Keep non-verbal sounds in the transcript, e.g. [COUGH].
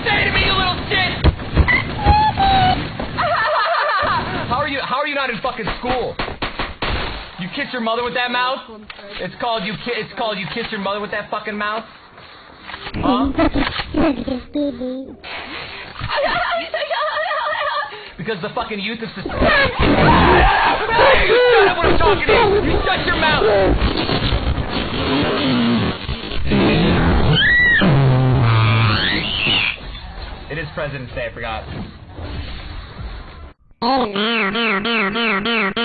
say to me, you little shit? [LAUGHS] how are you? How are you not in fucking school? You kiss your mother with that mouth? It's called you. Ki- it's called you kiss your mother with that fucking mouth. Huh? [LAUGHS] because the fucking youth of society. [LAUGHS] It is President's Day. I forgot. Oh, no, no, no, no, no.